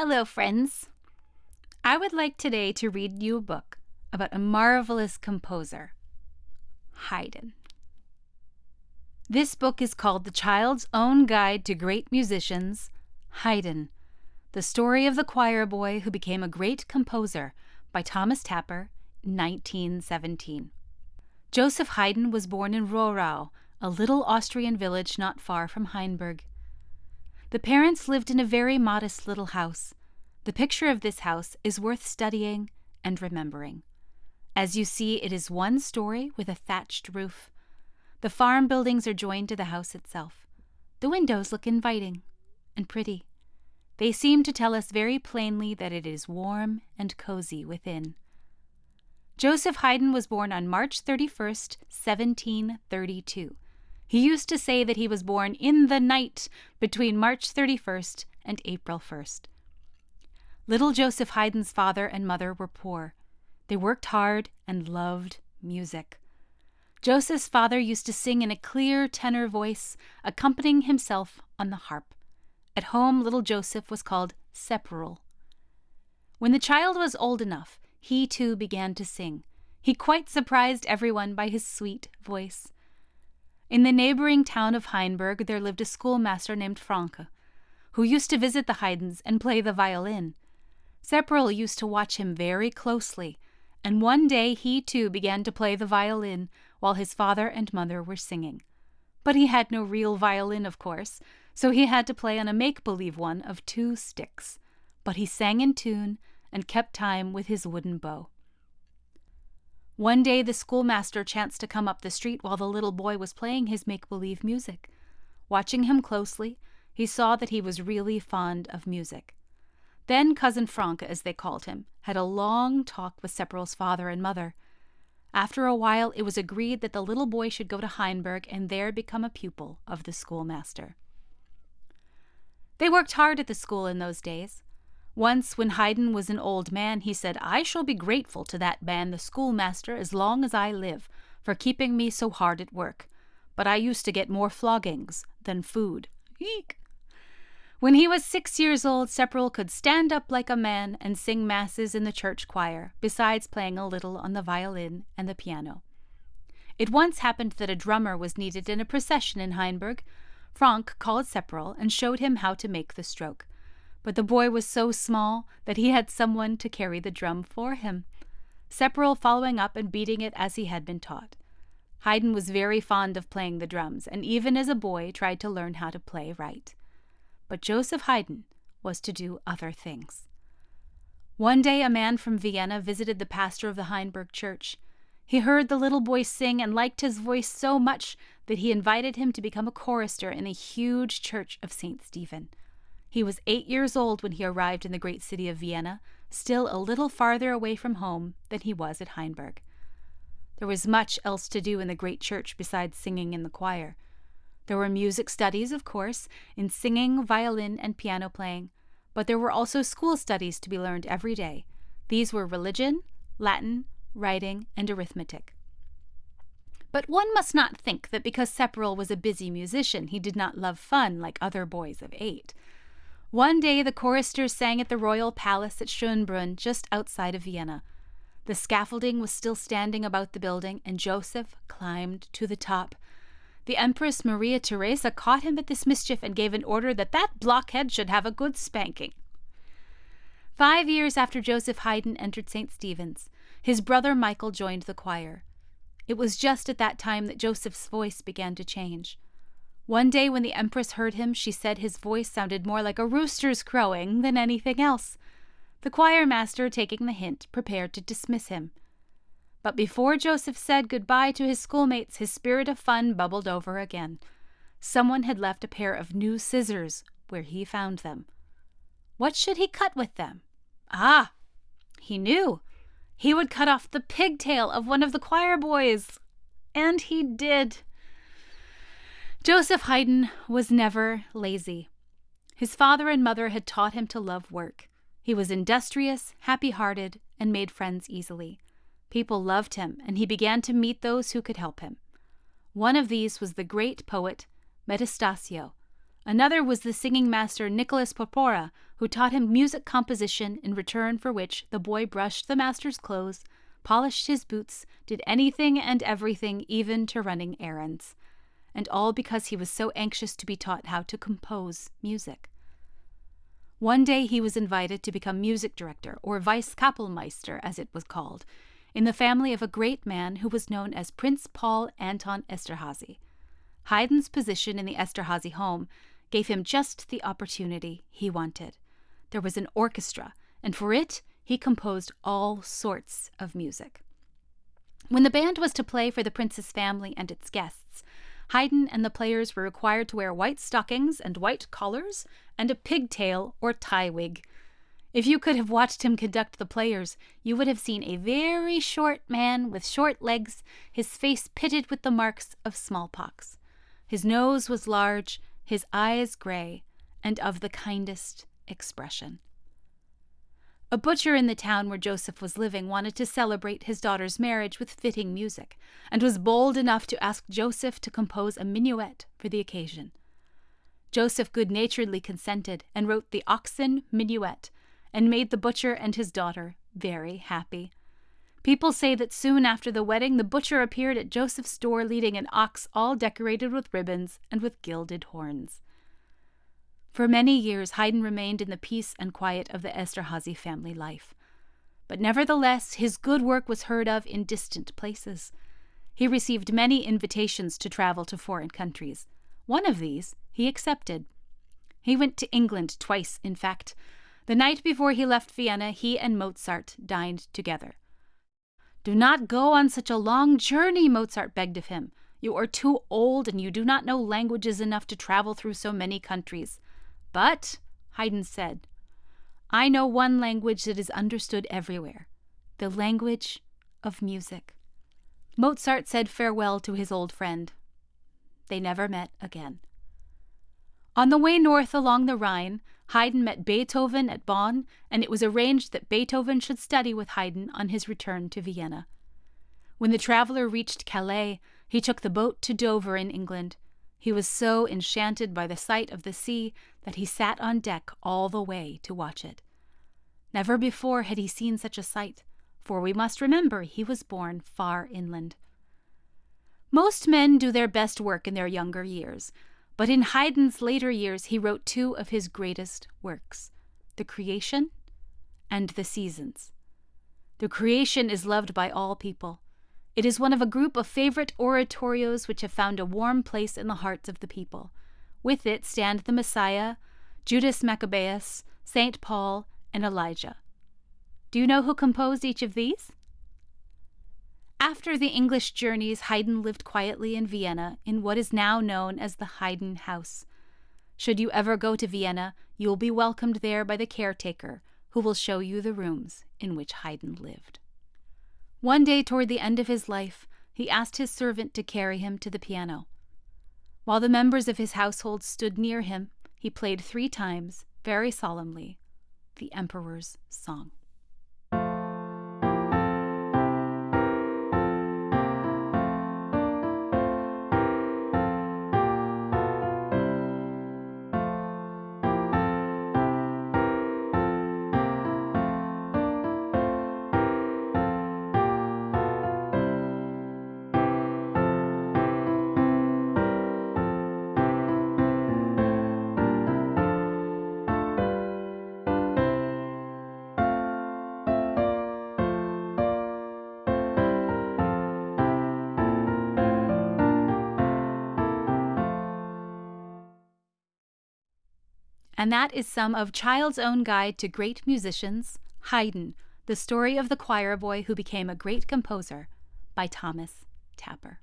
Hello, friends. I would like today to read you a book about a marvelous composer, Haydn. This book is called The Child's Own Guide to Great Musicians, Haydn, the story of the choir boy who became a great composer by Thomas Tapper, 1917. Joseph Haydn was born in Rohrau, a little Austrian village not far from Hainburg. The parents lived in a very modest little house. The picture of this house is worth studying and remembering. As you see, it is one story with a thatched roof. The farm buildings are joined to the house itself. The windows look inviting and pretty. They seem to tell us very plainly that it is warm and cozy within. Joseph Haydn was born on March 31st, 1732. He used to say that he was born in the night between March 31st and April 1st. Little Joseph Haydn's father and mother were poor. They worked hard and loved music. Joseph's father used to sing in a clear tenor voice, accompanying himself on the harp. At home, little Joseph was called Sepperl. When the child was old enough, he too began to sing. He quite surprised everyone by his sweet voice. In the neighboring town of Hainburg there lived a schoolmaster named Franke, who used to visit the Haydns and play the violin. Sepperl used to watch him very closely, and one day he too began to play the violin while his father and mother were singing. But he had no real violin, of course, so he had to play on a make believe one of two sticks. But he sang in tune and kept time with his wooden bow. One day the schoolmaster chanced to come up the street while the little boy was playing his make believe music. Watching him closely, he saw that he was really fond of music. Then Cousin Franke, as they called him, had a long talk with Sepperl's father and mother. After a while, it was agreed that the little boy should go to Hainburg and there become a pupil of the schoolmaster. They worked hard at the school in those days. Once, when Haydn was an old man, he said, I shall be grateful to that man, the schoolmaster, as long as I live, for keeping me so hard at work. But I used to get more floggings than food. Eek! When he was six years old, Sepperl could stand up like a man and sing masses in the church choir, besides playing a little on the violin and the piano. It once happened that a drummer was needed in a procession in Hainburg. Frank called Sepperl and showed him how to make the stroke but the boy was so small that he had someone to carry the drum for him, Sepperl following up and beating it as he had been taught. Haydn was very fond of playing the drums, and even as a boy tried to learn how to play right. But Joseph Haydn was to do other things. One day a man from Vienna visited the pastor of the Hainburg church. He heard the little boy sing and liked his voice so much that he invited him to become a chorister in a huge church of St. Stephen. He was eight years old when he arrived in the great city of Vienna, still a little farther away from home than he was at Hainburg. There was much else to do in the great church besides singing in the choir. There were music studies, of course, in singing, violin, and piano playing, but there were also school studies to be learned every day. These were religion, Latin, writing, and arithmetic. But one must not think that because Sepperl was a busy musician, he did not love fun like other boys of eight. One day the choristers sang at the royal palace at Schönbrunn, just outside of Vienna. The scaffolding was still standing about the building, and Joseph climbed to the top. The Empress Maria Theresa caught him at this mischief and gave an order that that blockhead should have a good spanking. Five years after Joseph Haydn entered St. Stephen's, his brother Michael joined the choir. It was just at that time that Joseph's voice began to change. One day, when the Empress heard him, she said his voice sounded more like a rooster's crowing than anything else. The choir master, taking the hint, prepared to dismiss him. But before Joseph said goodbye to his schoolmates, his spirit of fun bubbled over again. Someone had left a pair of new scissors where he found them. What should he cut with them? Ah! He knew. He would cut off the pigtail of one of the choir boys. And he did. Joseph Haydn was never lazy. His father and mother had taught him to love work. He was industrious, happy hearted, and made friends easily. People loved him, and he began to meet those who could help him. One of these was the great poet Metastasio, Another was the singing master Nicholas Porpora, who taught him music composition, in return for which the boy brushed the master's clothes, polished his boots, did anything and everything, even to running errands. And all because he was so anxious to be taught how to compose music. One day he was invited to become music director, or vice Kapellmeister, as it was called, in the family of a great man who was known as Prince Paul Anton Esterhazy. Haydn's position in the Esterhazy home gave him just the opportunity he wanted. There was an orchestra, and for it he composed all sorts of music. When the band was to play for the prince's family and its guests, Haydn and the players were required to wear white stockings and white collars and a pigtail or tie wig. If you could have watched him conduct the players, you would have seen a very short man with short legs, his face pitted with the marks of smallpox. His nose was large, his eyes gray, and of the kindest expression. A butcher in the town where Joseph was living wanted to celebrate his daughter's marriage with fitting music, and was bold enough to ask Joseph to compose a minuet for the occasion. Joseph good naturedly consented and wrote the Oxen Minuet, and made the butcher and his daughter very happy. People say that soon after the wedding, the butcher appeared at Joseph's door leading an ox all decorated with ribbons and with gilded horns. For many years, Haydn remained in the peace and quiet of the Esterhazy family life. But nevertheless, his good work was heard of in distant places. He received many invitations to travel to foreign countries. One of these he accepted. He went to England twice, in fact. The night before he left Vienna, he and Mozart dined together. Do not go on such a long journey, Mozart begged of him. You are too old and you do not know languages enough to travel through so many countries. But, Haydn said, I know one language that is understood everywhere the language of music. Mozart said farewell to his old friend. They never met again. On the way north along the Rhine, Haydn met Beethoven at Bonn, and it was arranged that Beethoven should study with Haydn on his return to Vienna. When the traveler reached Calais, he took the boat to Dover in England. He was so enchanted by the sight of the sea that he sat on deck all the way to watch it. Never before had he seen such a sight, for we must remember he was born far inland. Most men do their best work in their younger years, but in Haydn's later years, he wrote two of his greatest works The Creation and The Seasons. The Creation is loved by all people. It is one of a group of favorite oratorios which have found a warm place in the hearts of the people. With it stand the Messiah, Judas Maccabeus, St. Paul, and Elijah. Do you know who composed each of these? After the English journeys, Haydn lived quietly in Vienna in what is now known as the Haydn House. Should you ever go to Vienna, you will be welcomed there by the caretaker, who will show you the rooms in which Haydn lived. One day toward the end of his life, he asked his servant to carry him to the piano. While the members of his household stood near him, he played three times, very solemnly, the Emperor's Song. And that is some of Child's Own Guide to Great Musicians, Haydn, the story of the choir boy who became a great composer, by Thomas Tapper.